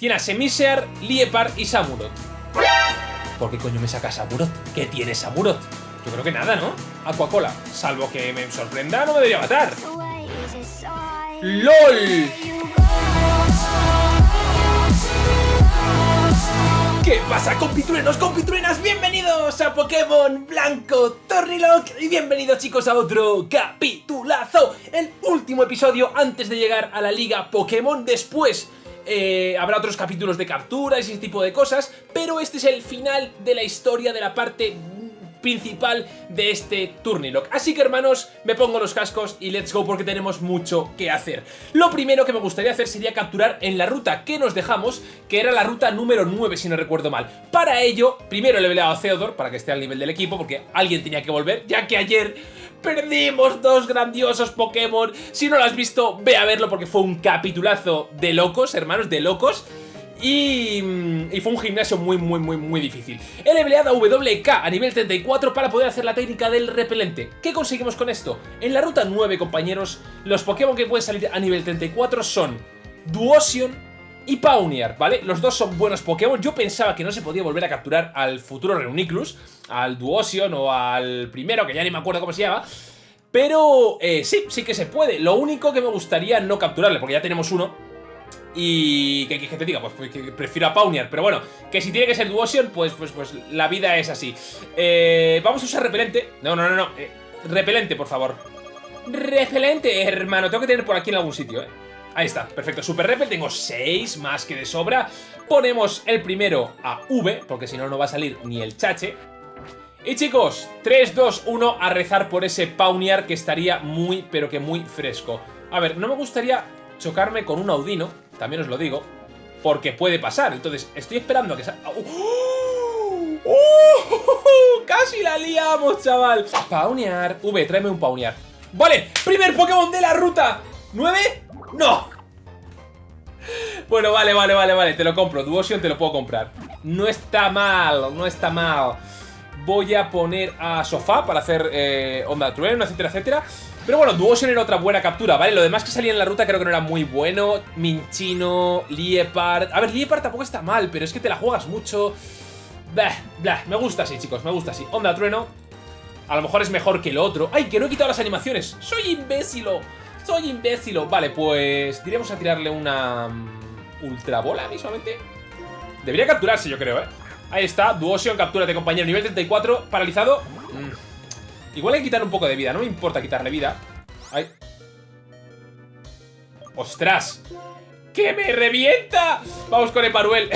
Tiene a Semisear, Liepard y Samurott. ¿Por qué coño me saca Samurott? ¿Qué tiene Samurott? Yo creo que nada, ¿no? Aquacola. Salvo que me sorprenda, no me debería matar. ¡LOL! ¿Qué pasa compitruenos, compitruenas? Bienvenidos a Pokémon Blanco Tornilock y bienvenidos chicos a otro capitulazo El último episodio antes de llegar a la liga Pokémon Después eh, habrá otros capítulos de capturas y ese tipo de cosas Pero este es el final de la historia de la parte principal de este Turnilock. Así que hermanos, me pongo los cascos y let's go porque tenemos mucho que hacer. Lo primero que me gustaría hacer sería capturar en la ruta que nos dejamos, que era la ruta número 9 si no recuerdo mal. Para ello, primero he leveleado a Theodore para que esté al nivel del equipo porque alguien tenía que volver, ya que ayer perdimos dos grandiosos Pokémon. Si no lo has visto, ve a verlo porque fue un capitulazo de locos, hermanos, de locos. Mm, y, fue un gimnasio muy, muy, muy, muy difícil. He leveleado a WK a nivel 34 para poder hacer la técnica del repelente. ¿Qué conseguimos con esto? En la ruta 9, compañeros, los Pokémon que pueden salir a nivel 34 son Duosion y Pawniard, ¿vale? Los dos son buenos Pokémon. Yo pensaba que no se podía volver a capturar al futuro Reuniclus, al Duosion o al primero, que ya ni me acuerdo cómo se llama. Pero eh, sí, sí que se puede. Lo único que me gustaría no capturarle, porque ya tenemos uno, y que, te diga, pues, que prefiero a Pawniard Pero bueno, que si tiene que ser Duosion, pues, pues, pues la vida es así eh, Vamos a usar repelente No, no, no, no eh, Repelente, por favor Repelente, hermano Tengo que tener por aquí en algún sitio, eh Ahí está, perfecto, Super Repel, tengo 6 más que de sobra Ponemos el primero a V Porque si no, no va a salir ni el chache y chicos, 3, 2, 1 a rezar por ese Pawniard que estaría muy, pero que muy fresco. A ver, no me gustaría chocarme con un Audino también os lo digo, porque puede pasar. Entonces, estoy esperando a que salga... ¡Oh! ¡Oh! ¡Casi la liamos, chaval! Paunear. V, tráeme un Paunear. Vale, primer Pokémon de la ruta. ¿9? ¡No! Bueno, vale, vale, vale, vale, te lo compro. Duosion te lo puedo comprar. No está mal, no está mal. Voy a poner a Sofá para hacer eh, Onda Trueno, etcétera, etcétera. Pero bueno, Duosion era otra buena captura, ¿vale? Lo demás que salía en la ruta creo que no era muy bueno. Minchino, Liepard... A ver, Liepard tampoco está mal, pero es que te la juegas mucho. Blah, blah, me gusta así, chicos, me gusta así. Onda Trueno. A lo mejor es mejor que el otro. ¡Ay, que no he quitado las animaciones! ¡Soy imbécilo! ¡Soy imbécilo! Vale, pues... Diremos a tirarle una... Mm, Ultra bola, mismamente. Debería capturarse, yo creo, ¿eh? Ahí está, Duosion, captúrate, compañero. Nivel 34, paralizado. Mm. Igual hay que quitar un poco de vida, no me importa quitarle vida. ¡Ay! ¡Ostras! ¡Que me revienta! Vamos con Eparuel.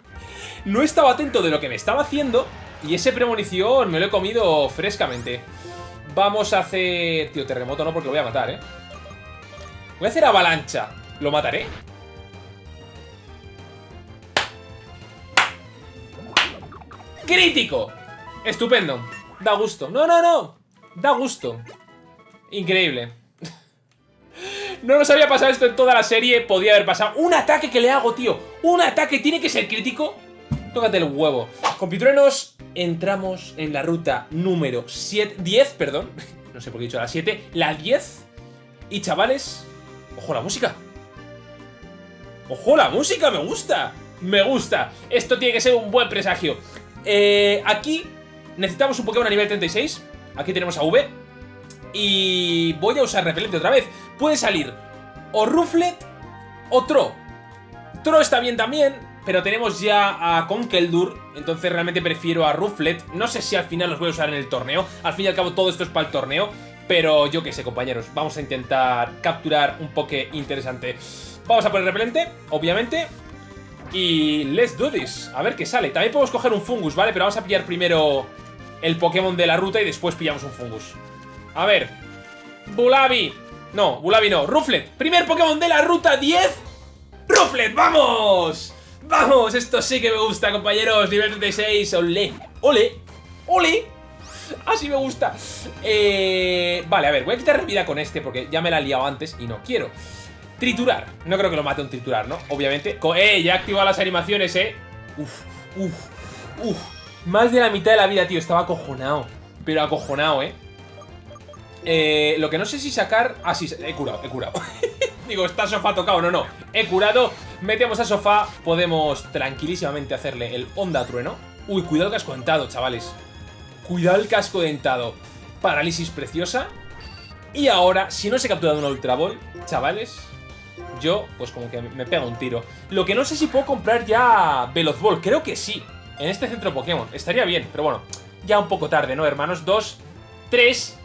no estaba atento de lo que me estaba haciendo y ese premonición me lo he comido frescamente. Vamos a hacer... Tío, terremoto no, porque lo voy a matar, ¿eh? Voy a hacer avalancha. ¿Lo mataré? ¡Crítico! Estupendo. Da gusto. No, no, no. Da gusto. Increíble. No nos había pasado esto en toda la serie. Podía haber pasado. Un ataque que le hago, tío. Un ataque tiene que ser crítico. Tócate el huevo. Compitruenos, entramos en la ruta número 7, 10, perdón. No sé por qué he dicho la 7. La 10. Y chavales, ojo la música. Ojo la música, me gusta. Me gusta. Esto tiene que ser un buen presagio. Eh, aquí Necesitamos un Pokémon a nivel 36. Aquí tenemos a V. Y voy a usar repelente otra vez. Puede salir o Rufflet o Tro. Tro está bien también, pero tenemos ya a Conkeldurr, entonces realmente prefiero a Rufflet. No sé si al final los voy a usar en el torneo. Al fin y al cabo todo esto es para el torneo. Pero yo qué sé, compañeros. Vamos a intentar capturar un Poké interesante. Vamos a poner repelente, obviamente. Y let's do this. A ver qué sale. También podemos coger un Fungus, ¿vale? Pero vamos a pillar primero el Pokémon de la ruta y después pillamos un Fungus. A ver. Bulabi. No, Bulabi no. Rufflet. Primer Pokémon de la ruta 10. Rufflet, ¡vamos! ¡Vamos! Esto sí que me gusta, compañeros. Nivel 36. ¡Ole! ¡Ole! ¡Ole! Así me gusta. Eh, vale, a ver, voy a quitar vida con este porque ya me la he liado antes y no quiero. Triturar. No creo que lo mate un triturar, ¿no? Obviamente. ¡Eh! Ya he activado las animaciones, ¿eh? Uf, uf, uf. Más de la mitad de la vida, tío. Estaba acojonado. Pero acojonado, ¿eh? Eh, lo que no sé si sacar... Ah, sí, he curado, he curado. Digo, está sofá tocado, no, no. He curado, Metemos a sofá, podemos tranquilísimamente hacerle el onda trueno. Uy, cuidado el casco dentado, chavales. Cuidado el casco dentado. Parálisis preciosa. Y ahora, si no se ha capturado una Ultra Ball, chavales, yo, pues como que me pega un tiro. Lo que no sé si puedo comprar ya Veloz Ball. Creo que sí. En este centro Pokémon. Estaría bien, pero bueno. Ya un poco tarde, ¿no, hermanos? Dos, tres...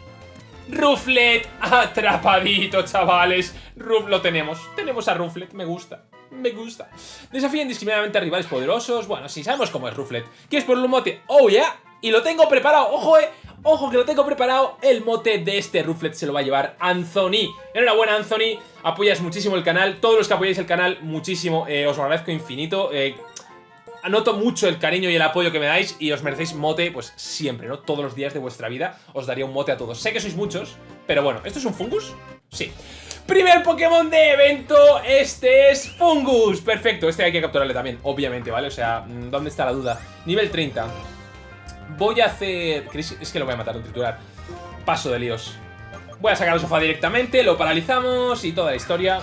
Ruflet atrapadito, chavales. Ruf lo tenemos. Tenemos a Ruflet, me gusta. Me gusta. Desafía indiscriminadamente a rivales poderosos. Bueno, sí, sabemos cómo es Ruflet. ¿Quieres por un mote? ¡Oh, yeah! Y lo tengo preparado. ¡Ojo, eh! Ojo que lo tengo preparado. El mote de este Ruflet se lo va a llevar Anthony. Enhorabuena, Anthony. Apoyas muchísimo el canal. Todos los que apoyáis el canal, muchísimo. Eh, os lo agradezco infinito. Eh, Anoto mucho el cariño y el apoyo que me dais y os merecéis mote, pues siempre, ¿no? Todos los días de vuestra vida os daría un mote a todos. Sé que sois muchos, pero bueno, ¿esto es un Fungus? Sí. Primer Pokémon de evento, este es Fungus. Perfecto, este hay que capturarle también, obviamente, ¿vale? O sea, mm, ¿dónde está la duda? Nivel 30. Voy a hacer... Es que lo voy a matar, un triturar. Paso de líos. Voy a sacar el sofá directamente, lo paralizamos y toda la historia.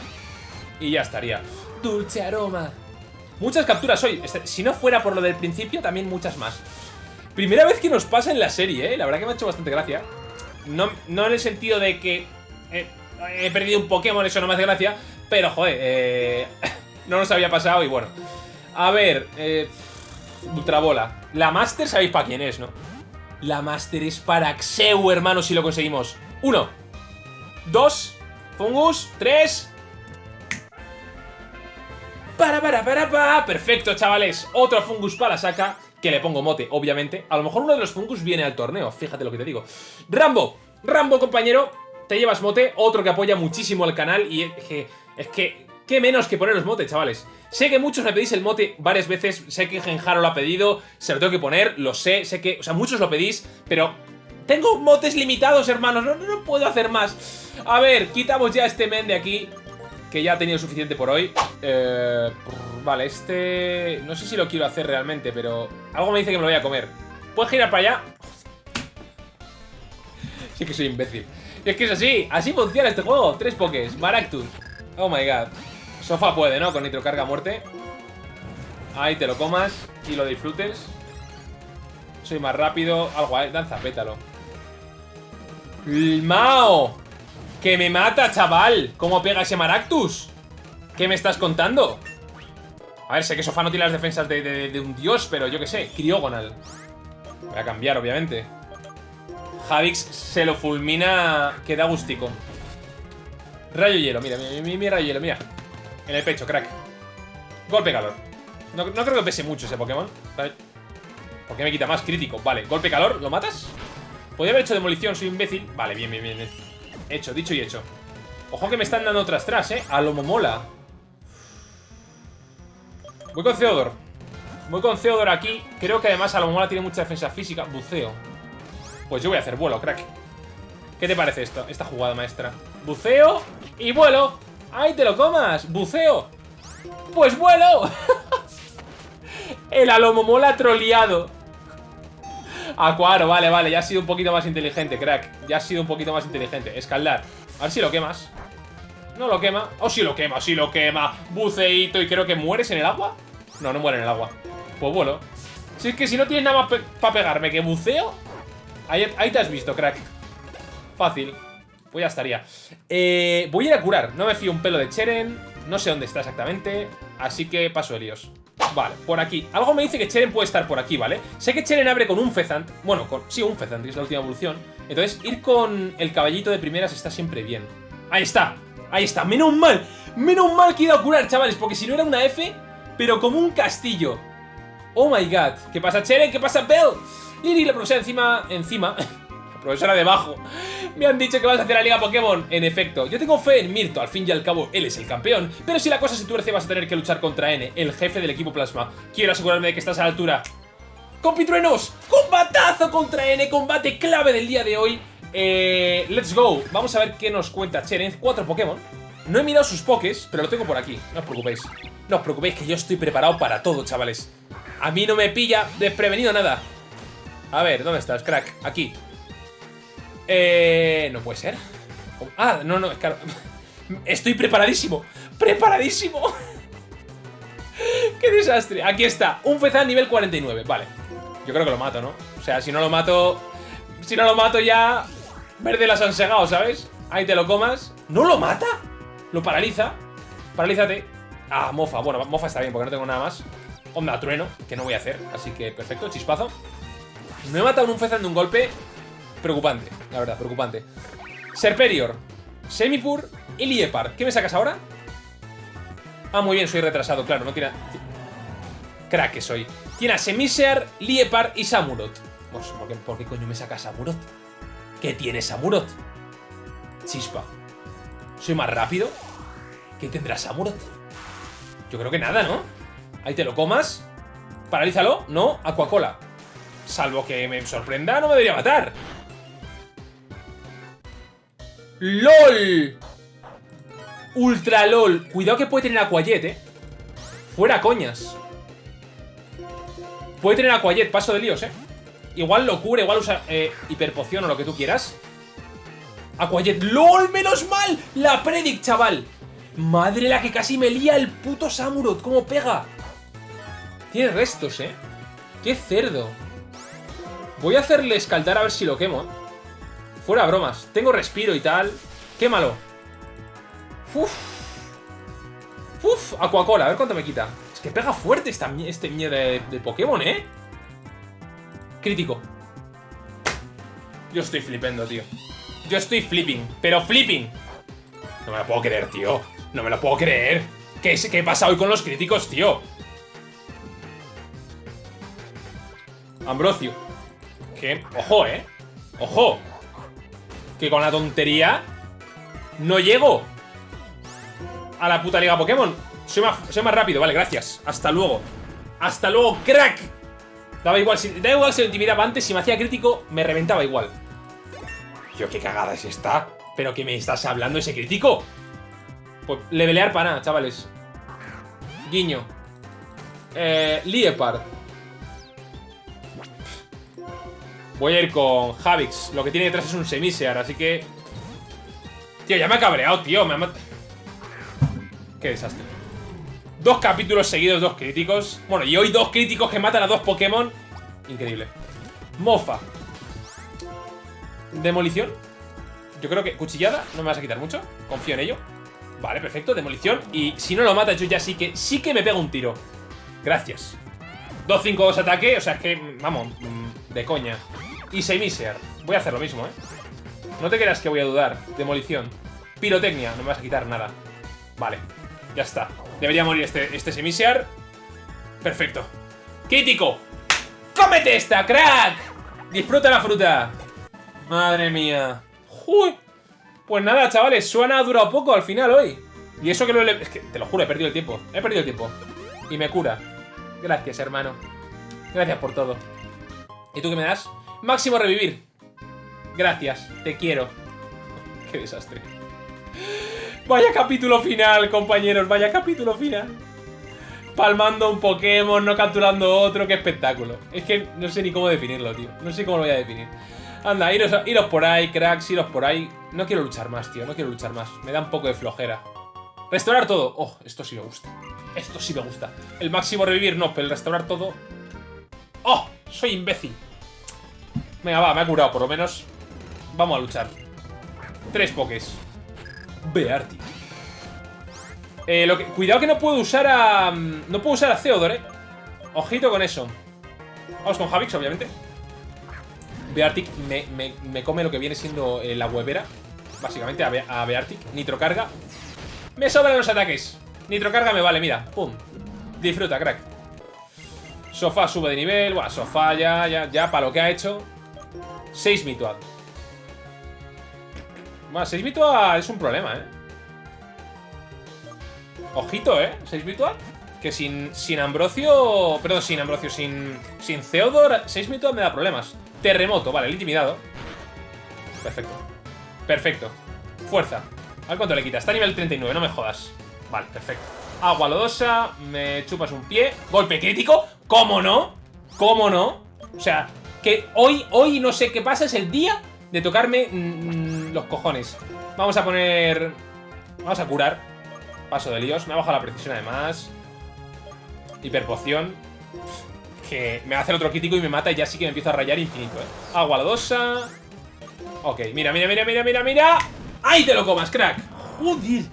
Y ya estaría. Dulce aroma. Muchas capturas hoy. Este, si no fuera por lo del principio, también muchas más. Primera vez que nos pasa en la serie, ¿eh? La verdad que me ha hecho bastante gracia. No, no en el sentido de que he perdido un Pokémon, eso no me hace gracia. Pero, joder, eh, no nos había pasado y bueno. A ver, eh, Ultrabola. La Master sabéis para quién es, ¿no? La Master es para Xeu, hermano, si lo conseguimos. Uno. Dos. Fungus. Tres. Para, para, para, para. Perfecto, chavales. Otro Fungus para saca. Que le pongo mote, obviamente. A lo mejor uno de los Fungus viene al torneo. Fíjate lo que te digo. Rambo. Rambo, compañero. Te llevas mote. Otro que apoya muchísimo el canal. Y que... Es que ¿Qué menos que poneros mote, chavales? Sé que muchos me pedís el mote varias veces, sé que Genjaro lo ha pedido, se lo tengo que poner, lo sé, sé que... O sea, muchos lo pedís, pero... Tengo motes limitados, hermanos, no, no, puedo hacer más. A ver, quitamos ya este men de aquí que ya ha tenido suficiente por hoy. Eh, vale, este... No sé si lo quiero hacer realmente, pero... Algo me dice que me lo voy a comer. ¿Puedes girar para allá? sí que soy imbécil. Es que es así, así funciona este juego. Tres pokés, Maractus. Oh my god. Sofa puede, ¿no? Con nitrocarga a muerte. Ahí te lo comas y lo disfrutes. Soy más rápido. Algo, ¿eh? Danza, pétalo. ¡Mao! ¡Que me mata, chaval! ¿Cómo pega ese Maractus? ¿Qué me estás contando? A ver, sé que Sofá no tiene las defensas de, un dios, pero yo qué sé, Criogonal. Voy a cambiar, obviamente. Javix se lo fulmina que da gustico. Rayo hielo, mira, mira, mira, rayo hielo, mira. En el pecho, crack. Golpe calor. No, creo que pese mucho ese Pokémon. ¿Por qué me quita más crítico? Vale, golpe calor, ¿lo matas? Podría haber hecho demolición, soy imbécil. Vale, bien, bien, bien. Hecho, dicho y hecho. Ojo que me están dando otras tras, ¿eh? A lo momola. Voy con Theodor. Voy con Theodor aquí. Creo que además a lo momola tiene mucha defensa física. Buceo. Pues yo voy a hacer vuelo, crack. ¿Qué te parece esto? Esta jugada maestra. Buceo y vuelo. ¡Ahí te lo comas! ¡Buceo! ¡Pues vuelo! El Alomomola troleado. Acuaro, vale, vale, ya ha sido un poquito más inteligente, crack. Ya ha sido un poquito más inteligente. Escaldar, a ver si lo quemas. No lo quema, oh sí lo quema, sí lo quema. Buceito, y creo que mueres en el agua No, no muere en el agua. Pues bueno Si es que si no tienes nada más para pegarme que buceo ahí, te has visto, crack. Fácil Pues ya estaría eh, Voy a ir a curar, no me fío un pelo de Cheren No sé dónde está exactamente Así que paso de líos Vale, por aquí. Algo me dice que Cheren puede estar por aquí, ¿vale? Sé que Cheren abre con un Fezant. Bueno, con, sí, un Fezant, que es la última evolución. Entonces, ir con el caballito de primeras está siempre bien. Ahí está, ahí está. Menos mal, menos mal que he ido a curar, chavales, porque si no era una F, pero como un castillo. Oh my god. ¿Qué pasa, Cheren? ¿Qué pasa, Bell? Liri, la profesora encima... Encima... profesora debajo. Me han dicho que vas a hacer la Liga Pokémon. En efecto, yo tengo fe en Mirto, al fin y al cabo él es el campeón. Pero si la cosa se tuerce vas a tener que luchar contra N, el jefe del equipo Plasma. Quiero asegurarme de que estás a la altura. ¡Compitruenos! ¡Combatazo contra N! Combate clave del día de hoy. Eh, let's go. Vamos a ver qué nos cuenta Cheren. Cuatro Pokémon. No he mirado sus pokés, pero lo tengo por aquí. No os preocupéis. No os preocupéis que yo estoy preparado para todo, chavales. A mí no me pilla desprevenido nada. A ver, ¿dónde estás, crack? Aquí. Eh, no puede ser. Ah, no, no, es claro. Estoy preparadísimo. ¡Preparadísimo! ¡Qué desastre! Aquí está, un Fezan nivel 49. Vale. Yo creo que lo mato, ¿no? O sea, si no lo mato... Si no lo mato ya... Verde las han segado, ¿sabes? Ahí te lo comas. ¿No lo mata? Lo paraliza. Paralízate. Ah, mofa. Bueno, mofa está bien porque no tengo nada más. Onda trueno, que no voy a hacer. Así que perfecto, chispazo. Me he matado un Fezan de un golpe preocupante, la verdad, preocupante. Serperior, Semipur y Liepar. ¿Qué me sacas ahora? Ah, muy bien, soy retrasado, claro, no tiene... Crack que soy. Tiene a Semisear, Liepar y Samurot. Pues, ¿por qué, ¿por qué coño me saca Samurot? ¿Qué tiene Samurot? Chispa. ¿Soy más rápido? ¿Qué tendrá Samurot? Yo creo que nada, ¿no? Ahí te lo comas. Paralízalo. No, Aquacola. Salvo que me sorprenda, no me debería matar. ¡LOL! Ultra LOL. Cuidado que puede tener Aquajet, ¿eh? Fuera coñas. Puede tener Aquajet, paso de líos, ¿eh? Igual lo cubre, igual usa eh, hiperpoción o lo que tú quieras. Aquajet. ¡LOL! ¡Menos mal! La Predict, chaval. Madre la que casi me lía el puto Samurot. ¿Cómo pega? Tiene restos, ¿eh? ¡Qué cerdo! Voy a hacerle escaldar a ver si lo quemo, ¿eh? Fuera bromas. Tengo respiro y tal. Quémalo. Uf. Uf, Aquacola. A ver cuánto me quita. Es que pega fuerte esta, este mierda de, Pokémon, ¿eh? Crítico. Yo estoy flipando, tío. Yo estoy flipping. Pero flipping. No me lo puedo creer, tío. No me lo puedo creer. ¿Qué, qué pasa hoy con los críticos, tío? Ambrosio. ¿Qué? Ojo, ¿eh? Ojo que con la tontería no llego a la puta liga Pokémon. Soy más, soy más rápido, vale, gracias. Hasta luego. Hasta luego, crack. Daba igual, da igual si lo intimidaba antes, si me hacía crítico, me reventaba igual. Tío, qué cagada es esta. ¿Pero qué me estás hablando ese crítico? Pues levelear para nada, chavales. Guiño. Eh, Liepard. Voy a ir con Javix. Lo que tiene detrás es un Semisear, así que... Tío, ya me ha cabreado, tío. Me ha Qué desastre. Dos capítulos seguidos, dos críticos. Bueno, y hoy dos críticos que matan a dos Pokémon. Increíble. Mofa. Demolición. Yo creo que cuchillada no me vas a quitar mucho. Confío en ello. Vale, perfecto. Demolición. Y si no lo mata, yo ya sí que sí que me pego un tiro. Gracias. 2-5-2 ataque. O sea, es que, vamos, mm, de coña. Y Semisear. Voy a hacer lo mismo, ¿eh? No te creas que voy a dudar. Demolición. Pirotecnia. No me vas a quitar nada. Vale. Ya está. Debería morir este, este Semisear. Perfecto. ¡Crítico! ¡Cómete esta, crack! Disfruta la fruta. Madre mía. ¡Uy! Pues nada, chavales. Suena ha durado poco al final hoy. Y eso que lo he... Es que, te lo juro, he perdido el tiempo. He perdido el tiempo. Y me cura. Gracias, hermano. Gracias por todo. ¿Y tú qué me das? Máximo revivir. Gracias, te quiero. Qué desastre. Vaya capítulo final, compañeros, vaya capítulo final. Palmando un Pokémon, no capturando otro, qué espectáculo. Es que no sé ni cómo definirlo, tío. No sé cómo lo voy a definir. Anda, iros, iros por ahí, cracks, iros por ahí. No quiero luchar más, tío, no quiero luchar más. Me da un poco de flojera. Restaurar todo. Oh, esto sí me gusta. Esto sí me gusta. El máximo revivir no, pero el restaurar todo... ¡Oh! Soy imbécil. Venga, va, me ha curado, por lo menos. Vamos a luchar. Tres pokés. Beartic. Eh, cuidado que no puedo usar a... Mm, no puedo usar a Theodore, eh. Ojito con eso. Vamos con Javix, obviamente. Beartic me, me, come lo que viene siendo eh, la huevera. Básicamente, a, Be a Beartic. Nitrocarga. Me sobran los ataques. Nitrocarga me vale, mira. Pum. Disfruta, crack. Sofá sube de nivel. Bueno, sofá ya, ya, ya, para lo que ha hecho. 6 Mituad. Bueno, 6 Mituad es un problema, ¿eh? Ojito, ¿eh? 6 Mituad. Que sin, sin Ambrosio... Perdón, sin Ambrosio, sin, sin Theodor, 6 Mituad me da problemas. Terremoto, vale, el intimidado. Perfecto. Perfecto. Fuerza. A ver cuánto le quita. Está a nivel 39, no me jodas. Vale, perfecto. Agua lodosa, me chupas un pie. Golpe crítico. ¿Cómo no? ¿Cómo no? O sea, que hoy, hoy no sé qué pasa, es el día de tocarme mm, los cojones. Vamos a poner... Vamos a curar. Paso de líos. Me ha bajado la precisión además. Hiperpoción. Que me hace otro crítico y me mata y ya sí que me empiezo a rayar infinito, ¿eh? Agua lodosa. Ok, mira, mira, mira, mira, mira, mira. ¡Ahí te lo comas, crack! ¡Joder!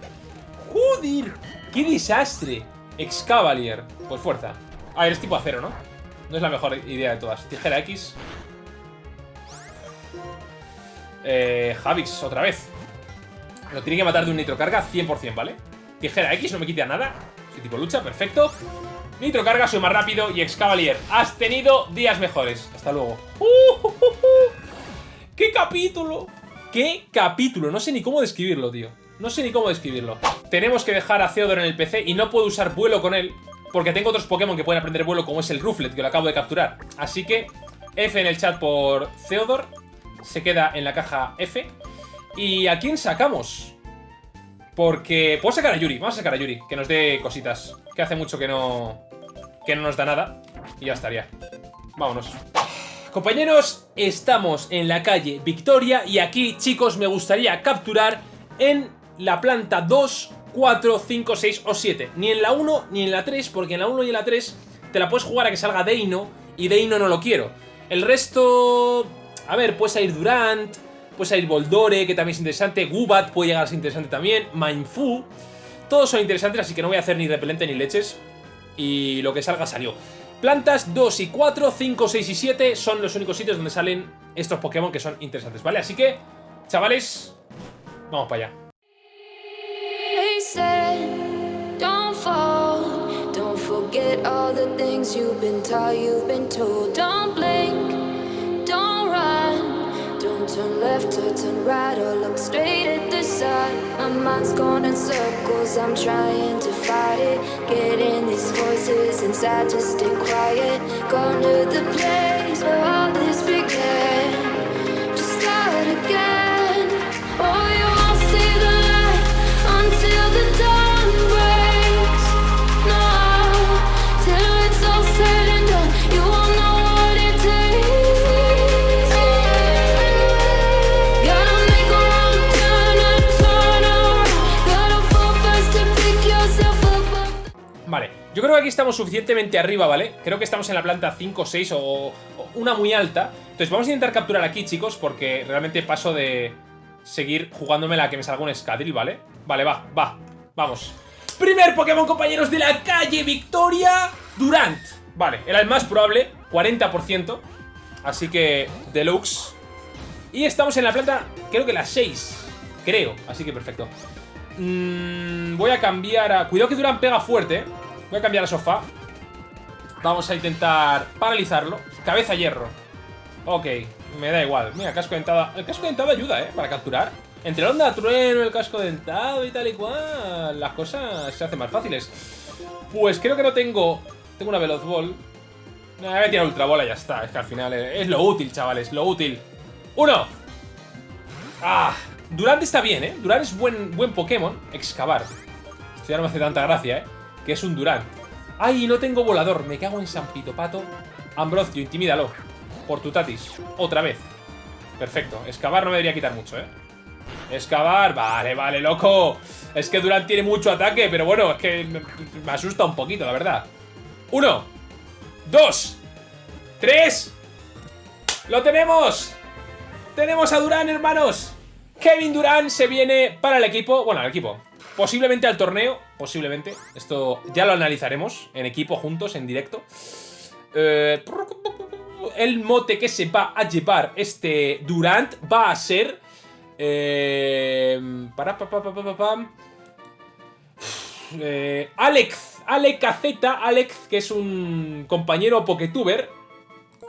¡Joder! ¡Qué desastre! Excavalier. Pues fuerza. A ver, es tipo acero, ¿no? No es la mejor idea de todas. Tijera X. Eh, Javix, otra vez. Lo tiene que matar de un nitrocarga 100%, ¿vale? Tijera X, no me quita nada. Soy tipo lucha, perfecto. Nitrocarga, soy más rápido. Y Excavalier, has tenido días mejores. Hasta luego. ¡Uh, qué capítulo! ¡Qué capítulo! No sé ni cómo describirlo, tío. No sé ni cómo describirlo. Tenemos que dejar a Theodore en el PC y no puedo usar vuelo con él porque tengo otros Pokémon que pueden aprender vuelo como es el Rufflet, que lo acabo de capturar. Así que F en el chat por Theodore. Se queda en la caja F. ¿Y a quién sacamos? Porque... Puedo sacar a Yuri. Vamos a sacar a Yuri, que nos dé cositas. Que hace mucho que no... Que no nos da nada. Y ya estaría. Vámonos. Compañeros, estamos en la calle Victoria y aquí, chicos, me gustaría capturar en la planta 2 4, 5, 6 o 7. Ni en la 1 ni en la 3, porque en la 1 y en la 3 te la puedes jugar a que salga Deino y Deino no lo quiero. El resto... A ver, puede salir Durant, puede salir Boldore, que también es interesante, Gubat puede llegar a ser interesante también, Mindfu... Todos son interesantes, así que no voy a hacer ni repelente ni leches. Y lo que salga salió. Plantas 2 y 4, 5, 6 y 7 son los únicos sitios donde salen estos Pokémon que son interesantes, ¿vale? Así que, chavales, vamos para allá. All the things you've been taught, you've been told. Don't blink, don't run Don't turn left or turn right or look straight at the sun. My mind's going in circles, I'm trying to fight it. Getting these voices inside to stay quiet. Going to the place where Creo que aquí estamos suficientemente arriba, ¿vale? Creo que estamos en la planta 5, 6 o, una muy alta. Entonces vamos a intentar capturar aquí, chicos, porque realmente paso de seguir jugándome la que me salga un escadril, ¿vale? Vale, va, va, vamos. Primer Pokémon, compañeros, de la calle Victoria, Durant. Vale, era el más probable, 40%. Así que, deluxe. Y estamos en la planta, creo que la 6. Creo, así que perfecto. Mm, voy a cambiar a... Cuidado que Durant pega fuerte, ¿eh? Voy a cambiar el sofá. Vamos a intentar paralizarlo. Cabeza hierro. Ok, me da igual. Mira, casco dentado. El casco dentado ayuda, ¿eh? Para capturar. Entre la onda trueno, el casco dentado y tal y cual, las cosas se hacen más fáciles. Pues creo que no tengo... Tengo una Veloz Ball. voy a tirar Ultra Bola y ya está. Es que al final es, lo útil, chavales, lo útil. ¡Uno! ¡Ah! Durant está bien, ¿eh? Durant es buen, buen Pokémon. Excavar. Esto ya no me hace tanta gracia, ¿eh? Que es un Durant. ¡Ay, no tengo volador! Me cago en San Pito Pato. Ambrosio, intimídalo. Por tu tatis. Otra vez. Perfecto. Excavar no me debería quitar mucho, ¿eh? Excavar. Vale, vale, loco. Es que Durant tiene mucho ataque, pero bueno, es que me, asusta un poquito, la verdad. Uno. Dos. Tres. ¡Lo tenemos! ¡Tenemos a Durán, hermanos! Kevin Durán se viene para el equipo. Bueno, al equipo. Posiblemente al torneo, posiblemente. Esto ya lo analizaremos en equipo, juntos, en directo. Eh, el mote que se va a llevar este Durant va a ser... Eh, para, eh, Alex, Alex Alex, que es un compañero Poketuber.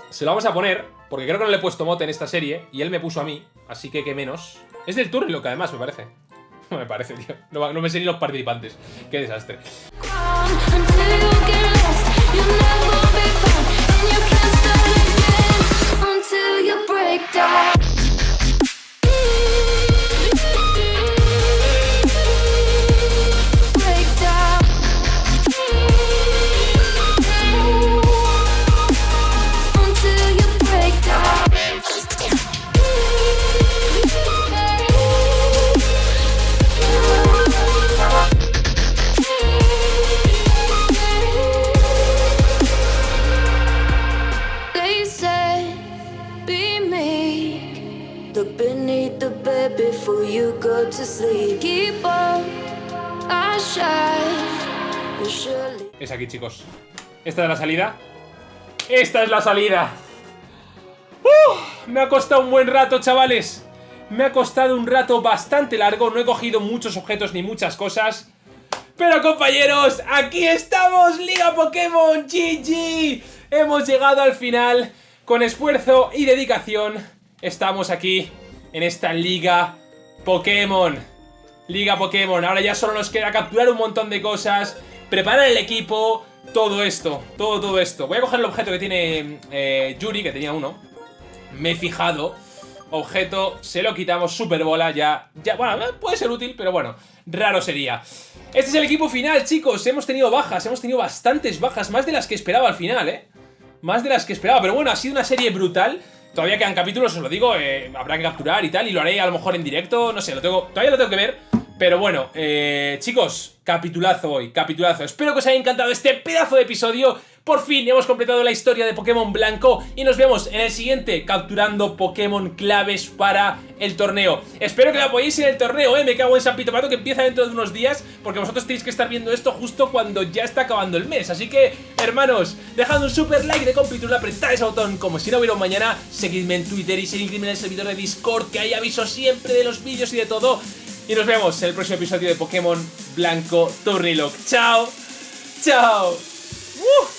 Se lo vamos a poner, porque creo que no le he puesto mote en esta serie, y él me puso a mí, así que qué menos. Es del lo que además, me parece. me parece, tío. No, me sé ni los participantes. Qué desastre. Chicos. Esta es la salida. ¡Esta es la salida! ¡Uh! Me ha costado un buen rato, chavales. Me ha costado un rato bastante largo. No he cogido muchos objetos ni muchas cosas. Pero compañeros, aquí estamos, Liga Pokémon GG. Hemos llegado al final. Con esfuerzo y dedicación, estamos aquí en esta Liga Pokémon. Liga Pokémon. Ahora ya solo nos queda capturar un montón de cosas, preparar el equipo, todo esto, todo, todo esto. Voy a coger el objeto que tiene eh, Yuri, que tenía uno. Me he fijado. Objeto, se lo quitamos, super bola, ya, ya, bueno, puede ser útil, pero bueno, raro sería. Este es el equipo final, chicos, hemos tenido bajas, hemos tenido bastantes bajas, más de las que esperaba al final, ¿eh? Más de las que esperaba, pero bueno, ha sido una serie brutal. Todavía quedan capítulos, os lo digo, eh, habrá que capturar y tal, y lo haré a lo mejor en directo, no sé, lo tengo, todavía lo tengo que ver. Pero bueno, eh, chicos, capitulazo hoy, capitulazo. Espero que os haya encantado este pedazo de episodio. Por fin hemos completado la historia de Pokémon Blanco y nos vemos en el siguiente capturando Pokémon claves para el torneo. Espero que lo apoyéis en el torneo, ¿eh? Me cago en San Pito Pato que empieza dentro de unos días porque vosotros tenéis que estar viendo esto justo cuando ya está acabando el mes. Así que, hermanos, dejad un super like de compitula, apretad ese botón como si no hubiera un mañana, seguidme en Twitter y seguidme en el servidor de Discord que hay aviso siempre de los vídeos y de todo. Y nos vemos en el próximo episodio de Pokémon Blanco Turnilock. ¡Chao! ¡Chao! ¡Uh!